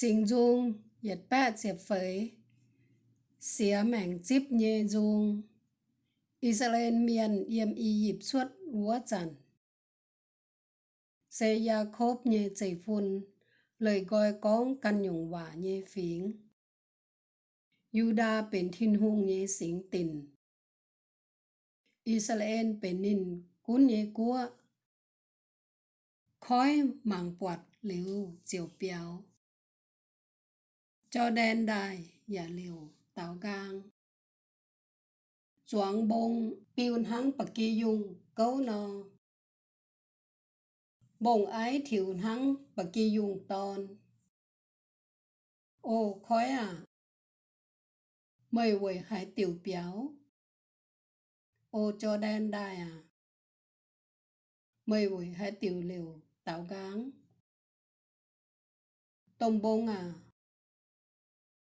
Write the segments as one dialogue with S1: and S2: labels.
S1: สิงจุงเหยียดแปดเสียบเฟยเสียแม่งจิบเยจุงอิสราเอลเมียนเยมอียิปต์ชวดหัวจันเซยาโคบเยใจฟุนเลยกอยก้องกันหยงหวาเยฝิง ยูดาเป็นทินหุงเยสิงตินอิสราเอลเป็นนินกุ้นเยกัวคอยหมังปวดหรือเจียวเปียว cho đen đài, giả liều tạo gang. Choáng bông, piun hắn bạc kỳ dung câu nò bông ái thiểu hắn bạc kỳ dung tôn ô, khói à. Mời quầy hải tiểu béo ô, cho đen đài à. Mời quầy hải tiểu liều tạo gang. Tông bông à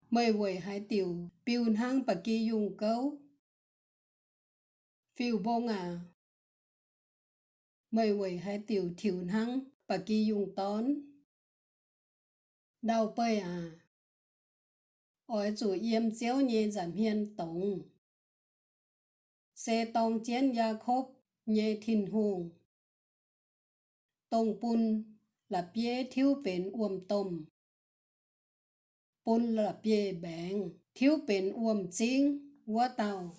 S1: mời quầy hai tiểu piun hang bà kỳ dùng câu. Phiêu bông à mời quầy hai tiểu thiểu hang bà kỳ dùng tón đau bơi à ôi chủ yếm chéo nhé giảm hiên tổng xe tông chén gia khốp nhé thìn hùng. Tông bún là bia thiếu bền uom tôm bún là bia bèn thiếu bền uom chính quá tàu